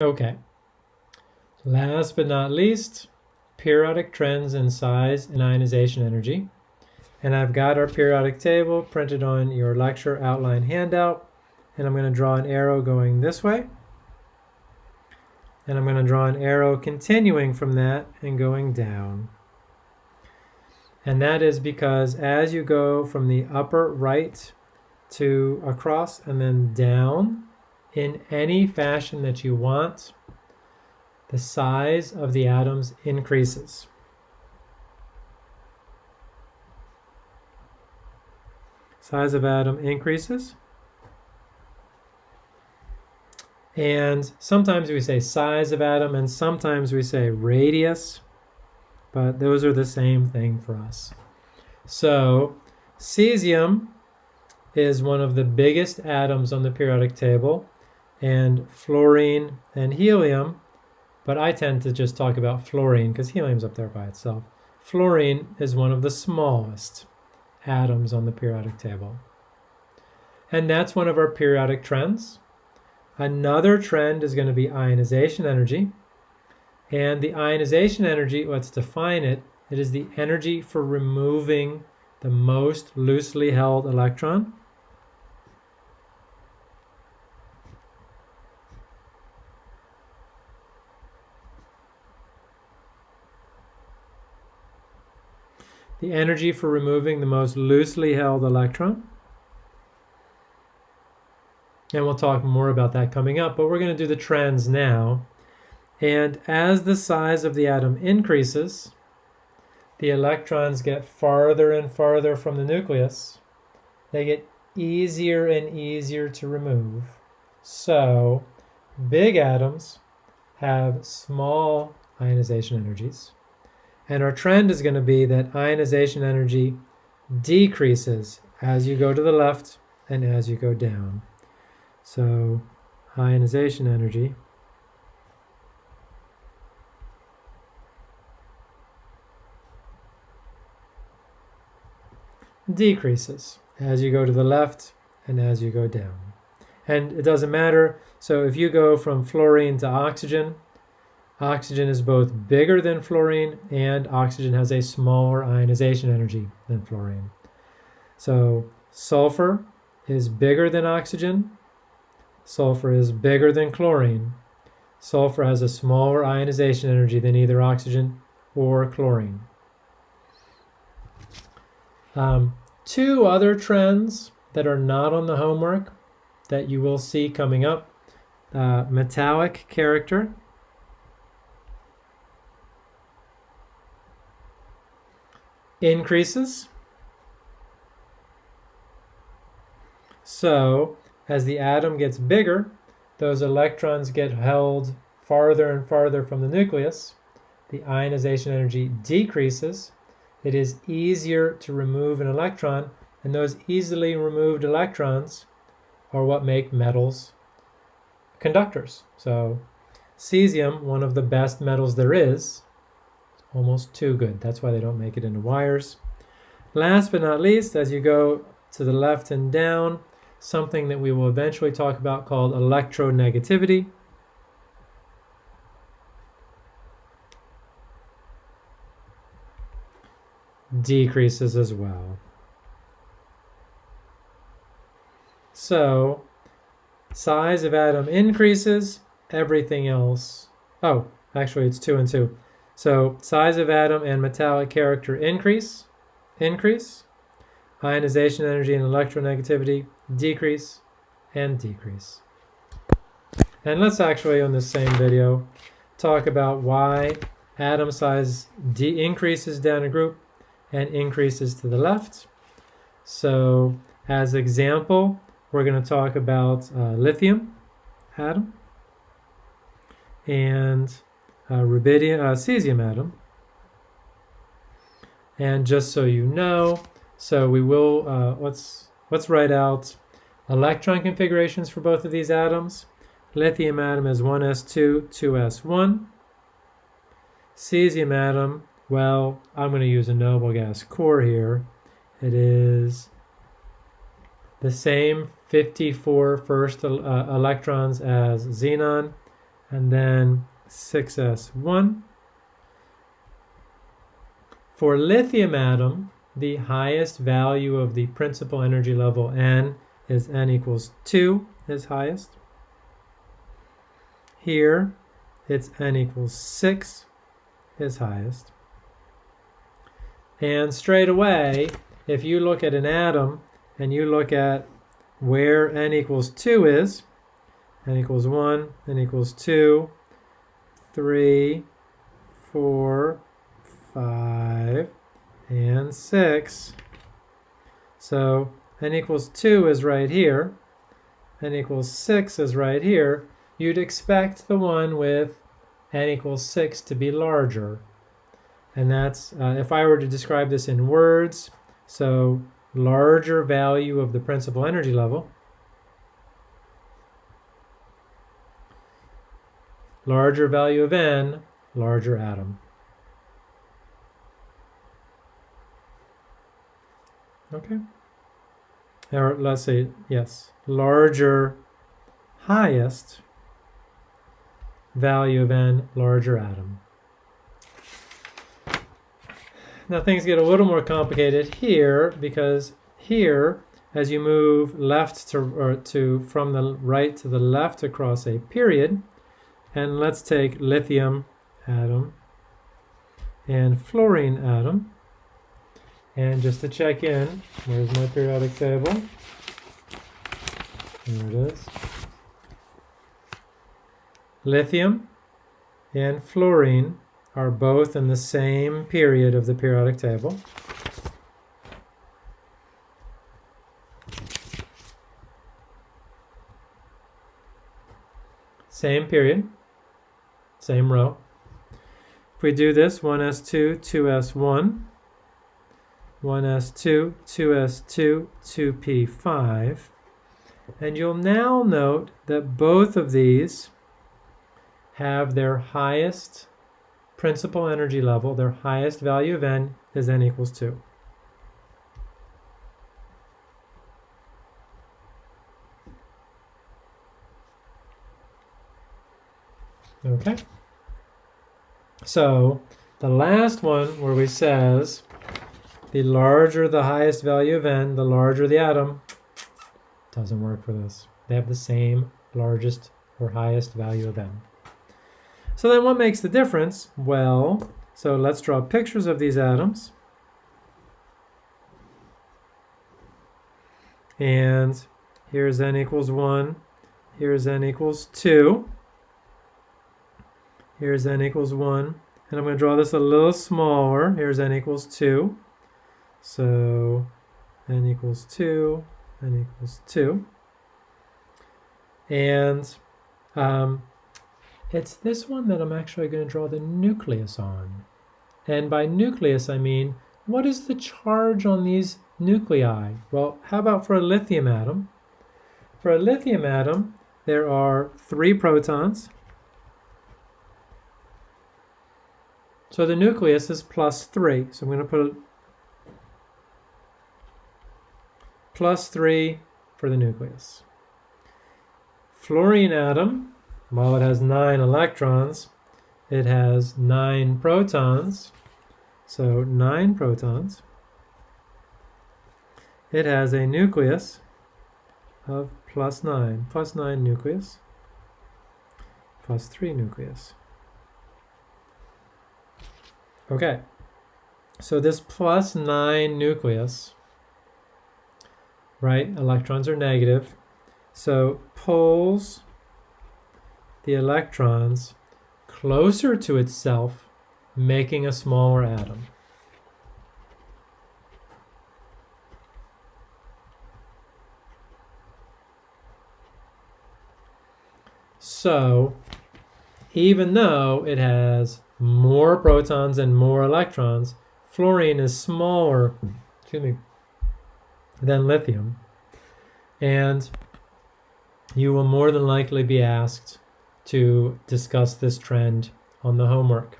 Okay. Last but not least, periodic trends in size and ionization energy. And I've got our periodic table printed on your lecture outline handout. And I'm going to draw an arrow going this way. And I'm going to draw an arrow continuing from that and going down. And that is because as you go from the upper right to across and then down in any fashion that you want, the size of the atoms increases. Size of atom increases. And sometimes we say size of atom and sometimes we say radius, but those are the same thing for us. So cesium is one of the biggest atoms on the periodic table and fluorine and helium but I tend to just talk about fluorine because helium's up there by itself. Fluorine is one of the smallest atoms on the periodic table. And that's one of our periodic trends. Another trend is going to be ionization energy. And the ionization energy, let's define it, it is the energy for removing the most loosely held electron the energy for removing the most loosely held electron. And we'll talk more about that coming up, but we're going to do the trends now. And as the size of the atom increases, the electrons get farther and farther from the nucleus. They get easier and easier to remove. So big atoms have small ionization energies. And our trend is going to be that ionization energy decreases as you go to the left and as you go down. So ionization energy decreases as you go to the left and as you go down. And it doesn't matter. So if you go from fluorine to oxygen, Oxygen is both bigger than fluorine and oxygen has a smaller ionization energy than fluorine. So sulfur is bigger than oxygen. Sulfur is bigger than chlorine. Sulfur has a smaller ionization energy than either oxygen or chlorine. Um, two other trends that are not on the homework that you will see coming up. Uh, metallic character increases. So as the atom gets bigger, those electrons get held farther and farther from the nucleus. The ionization energy decreases. It is easier to remove an electron, and those easily removed electrons are what make metals conductors. So cesium, one of the best metals there is, almost too good. That's why they don't make it into wires. Last but not least, as you go to the left and down, something that we will eventually talk about called electronegativity. decreases as well. So size of atom increases, everything else, oh, actually it's two and two. So size of atom and metallic character increase, increase, ionization energy and electronegativity decrease, and decrease. And let's actually, on the same video, talk about why atom size increases down a group and increases to the left. So as example, we're going to talk about uh, lithium atom. And rubidium, uh, cesium atom. And just so you know, so we will, uh, let's, let's write out electron configurations for both of these atoms. Lithium atom is 1s2, 2s1. Cesium atom, well, I'm going to use a noble gas core here. It is the same 54 first uh, electrons as xenon, and then 6s1. For lithium atom, the highest value of the principal energy level N is N equals 2 is highest. Here, it's N equals 6 is highest. And straight away, if you look at an atom and you look at where n equals 2 is, n equals 1, n equals 2, 3, 4, 5, and 6. So n equals 2 is right here, n equals 6 is right here. You'd expect the one with n equals 6 to be larger. And that's, uh, if I were to describe this in words, so larger value of the principal energy level, larger value of n, larger atom. Okay. Or let's say, yes, larger, highest value of n, larger atom. Now things get a little more complicated here because here, as you move left to, or to from the right to the left across a period, and let's take lithium atom and fluorine atom. And just to check in, where's my periodic table? There it is. Lithium and fluorine are both in the same period of the periodic table. Same period, same row. If we do this, 1s2, 2s1, 1s2, 2s2, 2p5, and you'll now note that both of these have their highest principal energy level, their highest value of n is n equals 2. Okay. So the last one where we says the larger the highest value of n, the larger the atom, doesn't work for this. They have the same largest or highest value of n. So then what makes the difference? Well, so let's draw pictures of these atoms. And here's n equals 1, here's n equals 2, here's n equals 1, and I'm going to draw this a little smaller. Here's n equals 2. So n equals 2, n equals 2. And um, it's this one that I'm actually going to draw the nucleus on. And by nucleus, I mean, what is the charge on these nuclei? Well, how about for a lithium atom? For a lithium atom, there are three protons. So the nucleus is plus three. So I'm going to put plus three for the nucleus. Fluorine atom while it has nine electrons, it has nine protons. So nine protons. It has a nucleus of plus nine, plus nine nucleus, plus three nucleus. Okay, so this plus nine nucleus, right, electrons are negative, so pulls the electrons closer to itself, making a smaller atom. So, even though it has more protons and more electrons, fluorine is smaller excuse me, than lithium. And you will more than likely be asked to discuss this trend on the homework.